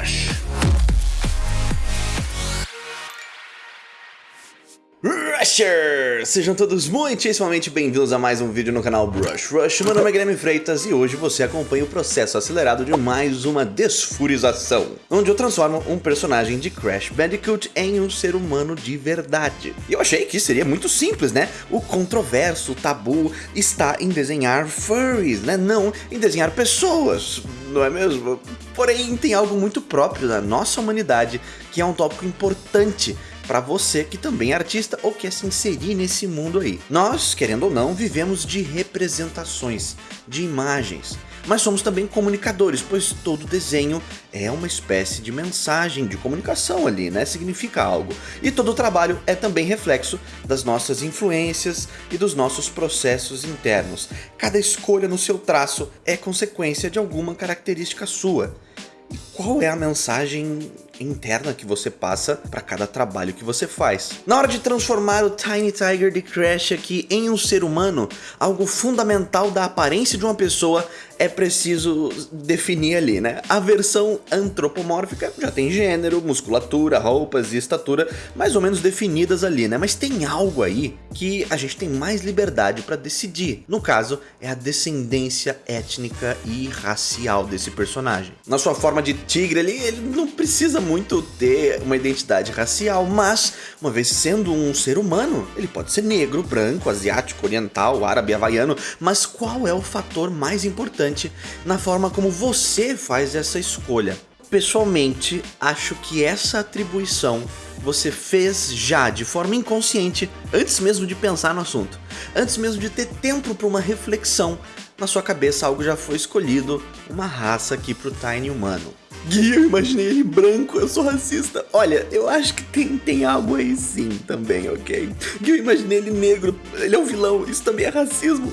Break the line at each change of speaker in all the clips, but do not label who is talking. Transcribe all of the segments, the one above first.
Brush. Rushers! Sejam todos muitíssimamente bem-vindos a mais um vídeo no canal Brush Rush. Meu nome é Guilherme Freitas e hoje você acompanha o processo acelerado de mais uma desfurização, onde eu transformo um personagem de Crash Bandicoot em um ser humano de verdade. E eu achei que seria muito simples, né? O controverso, o tabu está em desenhar furries, né? Não em desenhar pessoas, não é mesmo? Porém, tem algo muito próprio da nossa humanidade que é um tópico importante para você que também é artista ou quer se inserir nesse mundo aí. Nós, querendo ou não, vivemos de representações, de imagens. Mas somos também comunicadores, pois todo desenho é uma espécie de mensagem, de comunicação ali, né? Significa algo. E todo trabalho é também reflexo das nossas influências e dos nossos processos internos. Cada escolha no seu traço é consequência de alguma característica sua. E qual é a mensagem interna que você passa para cada trabalho que você faz. Na hora de transformar o Tiny Tiger de Crash aqui em um ser humano, algo fundamental da aparência de uma pessoa é preciso definir ali, né? A versão antropomórfica já tem gênero, musculatura, roupas e estatura mais ou menos definidas ali, né? Mas tem algo aí que a gente tem mais liberdade para decidir. No caso, é a descendência étnica e racial desse personagem. Na sua forma de tigre ali, ele não precisa muito ter uma identidade racial, mas, uma vez sendo um ser humano, ele pode ser negro, branco, asiático, oriental, árabe, havaiano, mas qual é o fator mais importante na forma como você faz essa escolha? Pessoalmente, acho que essa atribuição você fez já de forma inconsciente, antes mesmo de pensar no assunto, antes mesmo de ter tempo para uma reflexão, na sua cabeça algo já foi escolhido, uma raça aqui para o Tiny Humano. Gui, eu imaginei ele branco, eu sou racista. Olha, eu acho que tem, tem algo aí sim também, ok? Gui, eu imaginei ele negro, ele é um vilão, isso também é racismo.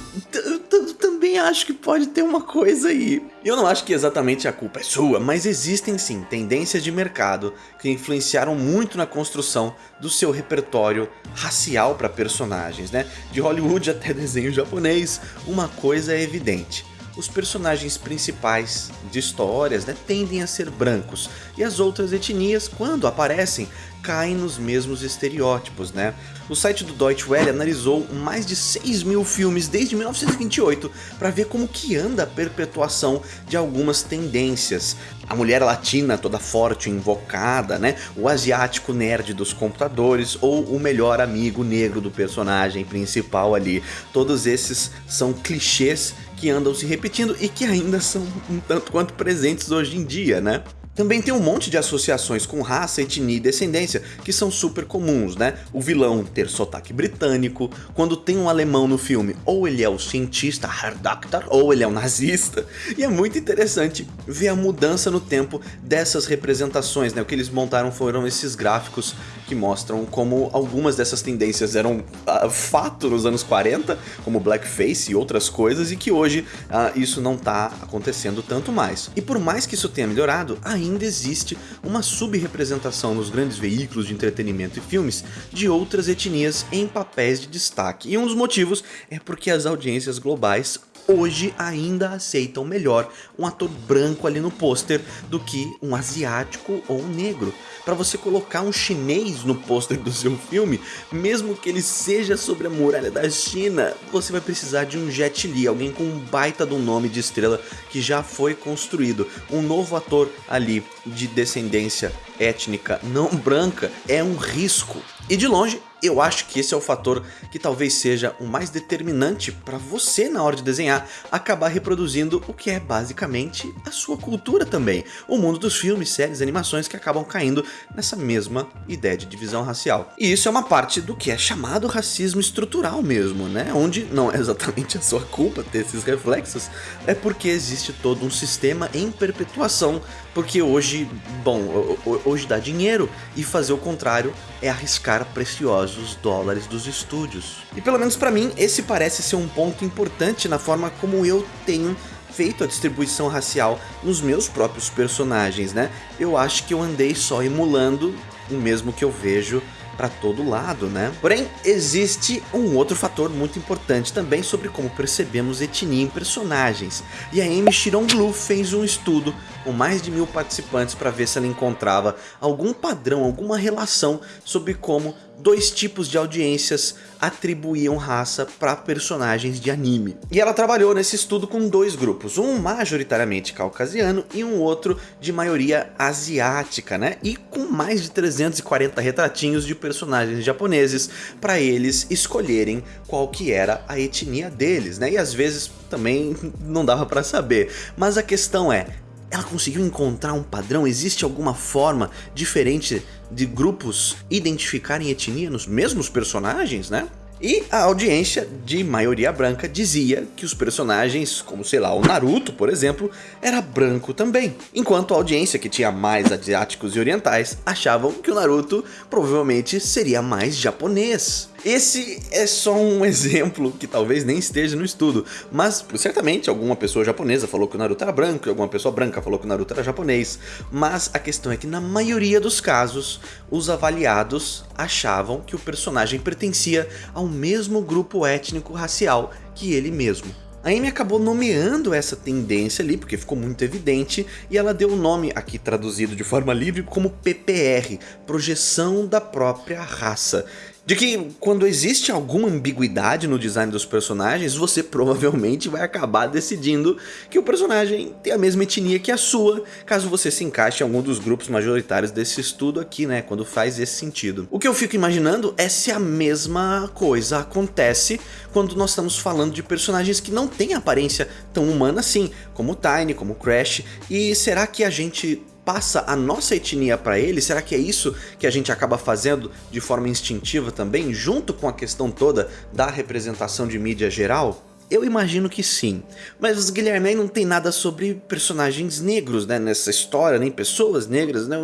Acho que pode ter uma coisa aí. Eu não acho que exatamente a culpa é sua, mas existem sim tendências de mercado que influenciaram muito na construção do seu repertório racial para personagens, né? De Hollywood até desenho japonês, uma coisa é evidente os personagens principais de histórias né, tendem a ser brancos, e as outras etnias, quando aparecem, caem nos mesmos estereótipos, né? O site do Deutsche Welle analisou mais de 6 mil filmes desde 1928 para ver como que anda a perpetuação de algumas tendências. A mulher latina toda forte, invocada, né? O asiático nerd dos computadores ou o melhor amigo negro do personagem principal ali. Todos esses são clichês que andam se repetindo e que ainda são um tanto quanto presentes hoje em dia, né? Também tem um monte de associações com raça, etnia e descendência que são super comuns, né? O vilão ter sotaque britânico, quando tem um alemão no filme, ou ele é o cientista Herr Doctor, ou ele é o nazista. E é muito interessante ver a mudança no tempo dessas representações, né? O que eles montaram foram esses gráficos que mostram como algumas dessas tendências eram uh, fato nos anos 40, como blackface e outras coisas, e que hoje uh, isso não está acontecendo tanto mais. E por mais que isso tenha melhorado, ainda ainda existe uma subrepresentação nos grandes veículos de entretenimento e filmes de outras etnias em papéis de destaque. E um dos motivos é porque as audiências globais hoje ainda aceitam melhor um ator branco ali no pôster do que um asiático ou um negro. Para você colocar um chinês no pôster do seu filme, mesmo que ele seja sobre a muralha da China, você vai precisar de um Jet Li, alguém com um baita do nome de estrela que já foi construído. Um novo ator ali de descendência étnica não branca é um risco. E de longe, eu acho que esse é o fator que talvez seja o mais determinante para você na hora de desenhar acabar reproduzindo o que é basicamente a sua cultura também. O mundo dos filmes, séries, animações que acabam caindo nessa mesma ideia de divisão racial. E isso é uma parte do que é chamado racismo estrutural mesmo, né? Onde não é exatamente a sua culpa ter esses reflexos, é porque existe todo um sistema em perpetuação, porque hoje, bom, hoje dá dinheiro e fazer o contrário é arriscar preciosos dólares dos estúdios. E pelo menos para mim, esse parece ser um ponto importante na forma como eu tenho feito a distribuição racial nos meus próprios personagens, né? Eu acho que eu andei só emulando o mesmo que eu vejo para todo lado, né? Porém, existe um outro fator muito importante também sobre como percebemos etnia em personagens. E a Amy Shironglu fez um estudo com mais de mil participantes para ver se ela encontrava algum padrão, alguma relação sobre como dois tipos de audiências atribuíam raça para personagens de anime. E ela trabalhou nesse estudo com dois grupos, um majoritariamente caucasiano e um outro de maioria asiática, né? E com mais de 340 retratinhos de personagens japoneses para eles escolherem qual que era a etnia deles, né? E às vezes também não dava para saber. Mas a questão é, ela conseguiu encontrar um padrão? Existe alguma forma diferente de grupos identificarem etnia nos mesmos personagens, né? E a audiência de maioria branca dizia que os personagens, como sei lá, o Naruto, por exemplo, era branco também. Enquanto a audiência que tinha mais asiáticos e orientais achavam que o Naruto provavelmente seria mais japonês. Esse é só um exemplo que talvez nem esteja no estudo, mas certamente alguma pessoa japonesa falou que o Naruto era branco e alguma pessoa branca falou que o Naruto era japonês. Mas a questão é que na maioria dos casos, os avaliados achavam que o personagem pertencia ao mesmo grupo étnico racial que ele mesmo. A Amy acabou nomeando essa tendência ali, porque ficou muito evidente, e ela deu o nome, aqui traduzido de forma livre, como PPR, Projeção da Própria Raça de que quando existe alguma ambiguidade no design dos personagens, você provavelmente vai acabar decidindo que o personagem tem a mesma etnia que a sua, caso você se encaixe em algum dos grupos majoritários desse estudo aqui, né, quando faz esse sentido. O que eu fico imaginando é se a mesma coisa acontece quando nós estamos falando de personagens que não têm aparência tão humana assim, como Tiny, como Crash, e será que a gente passa a nossa etnia para ele? Será que é isso que a gente acaba fazendo de forma instintiva também, junto com a questão toda da representação de mídia geral? Eu imagino que sim, mas Guilherme não tem nada sobre personagens negros né, nessa história, nem pessoas negras, né?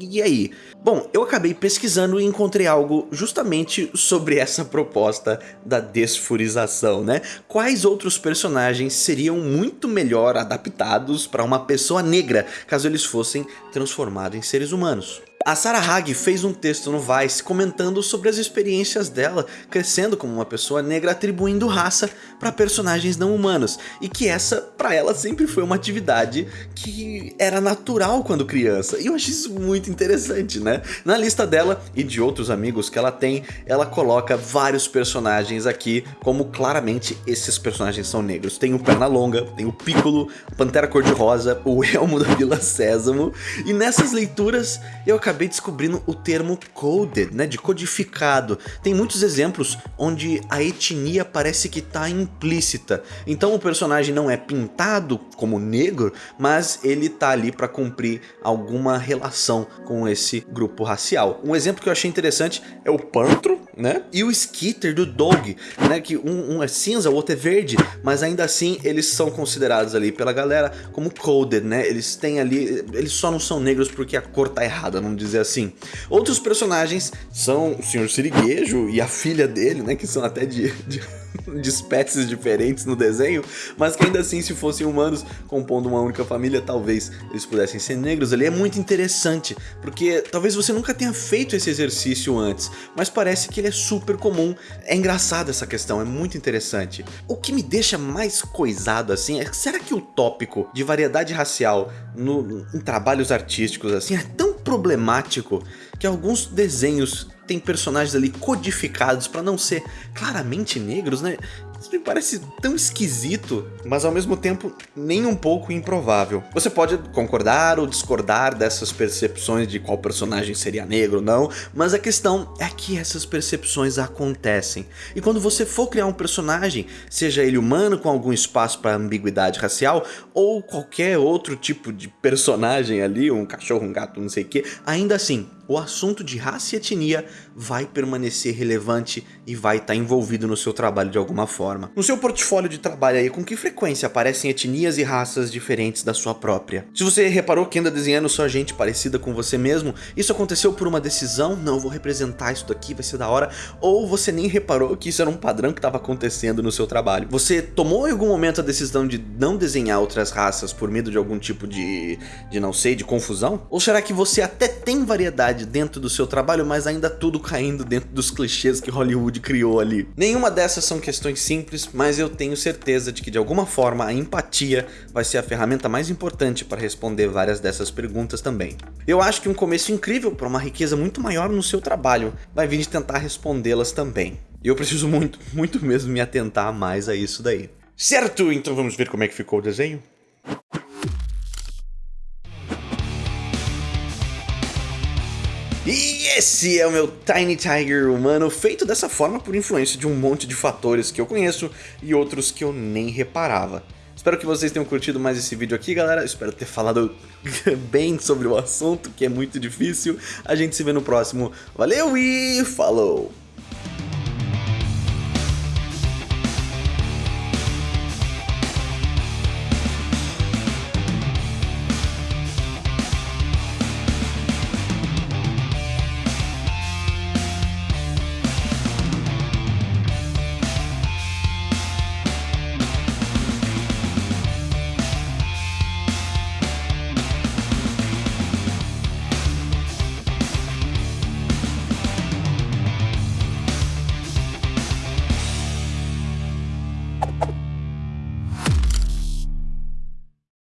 E aí? Bom, eu acabei pesquisando e encontrei algo justamente sobre essa proposta da desfurização, né? Quais outros personagens seriam muito melhor adaptados para uma pessoa negra, caso eles fossem transformados em seres humanos? A Sarah Hag fez um texto no Vice comentando sobre as experiências dela crescendo como uma pessoa negra atribuindo raça para personagens não humanos e que essa para ela sempre foi uma atividade que era natural quando criança e eu achei isso muito interessante né. Na lista dela e de outros amigos que ela tem, ela coloca vários personagens aqui como claramente esses personagens são negros. Tem o Pernalonga, tem o Piccolo, Pantera Cor-de-Rosa, o Elmo da Vila Sésamo e nessas leituras eu acabei acabei descobrindo o termo coded, né, de codificado. Tem muitos exemplos onde a etnia parece que está implícita. Então o personagem não é pintado como negro, mas ele tá ali para cumprir alguma relação com esse grupo racial. Um exemplo que eu achei interessante é o Pantro, né, e o Skitter do Dog, né, que um, um é cinza, o outro é verde, mas ainda assim eles são considerados ali pela galera como coded, né, eles têm ali, eles só não são negros porque a cor tá errada, não dizer assim. Outros personagens são o Sr. Siriguejo e a filha dele, né, que são até de, de, de espécies diferentes no desenho, mas que ainda assim, se fossem humanos compondo uma única família, talvez eles pudessem ser negros. Ele é muito interessante, porque talvez você nunca tenha feito esse exercício antes, mas parece que ele é super comum. É engraçado essa questão, é muito interessante. O que me deixa mais coisado assim é, será que o tópico de variedade racial no, em trabalhos artísticos assim é tão problemático que alguns desenhos têm personagens ali codificados para não ser claramente negros, né? Isso me parece tão esquisito, mas ao mesmo tempo nem um pouco improvável. Você pode concordar ou discordar dessas percepções de qual personagem seria negro ou não, mas a questão é que essas percepções acontecem. E quando você for criar um personagem, seja ele humano com algum espaço para ambiguidade racial, ou qualquer outro tipo de personagem ali, um cachorro, um gato, não sei o que, ainda assim, o assunto de raça e etnia vai permanecer relevante e vai estar envolvido no seu trabalho de alguma forma. No seu portfólio de trabalho aí, com que frequência aparecem etnias e raças diferentes da sua própria? Se você reparou que anda desenhando só gente parecida com você mesmo, isso aconteceu por uma decisão, não, vou representar isso daqui, vai ser da hora, ou você nem reparou que isso era um padrão que estava acontecendo no seu trabalho. Você tomou em algum momento a decisão de não desenhar outras raças por medo de algum tipo de, de não sei, de confusão? Ou será que você até tem variedade dentro do seu trabalho, mas ainda tudo caindo dentro dos clichês que Hollywood criou ali? Nenhuma dessas são questões simples, mas eu tenho certeza de que de alguma forma a empatia vai ser a ferramenta mais importante para responder várias dessas perguntas também. Eu acho que um começo incrível para uma riqueza muito maior no seu trabalho vai vir de tentar respondê-las também. E eu preciso muito, muito mesmo me atentar mais a isso daí. Certo, então vamos ver como é que ficou o desenho? E esse é o meu Tiny Tiger humano, feito dessa forma por influência de um monte de fatores que eu conheço e outros que eu nem reparava. Espero que vocês tenham curtido mais esse vídeo aqui, galera. Espero ter falado bem sobre o assunto, que é muito difícil. A gente se vê no próximo. Valeu e falou!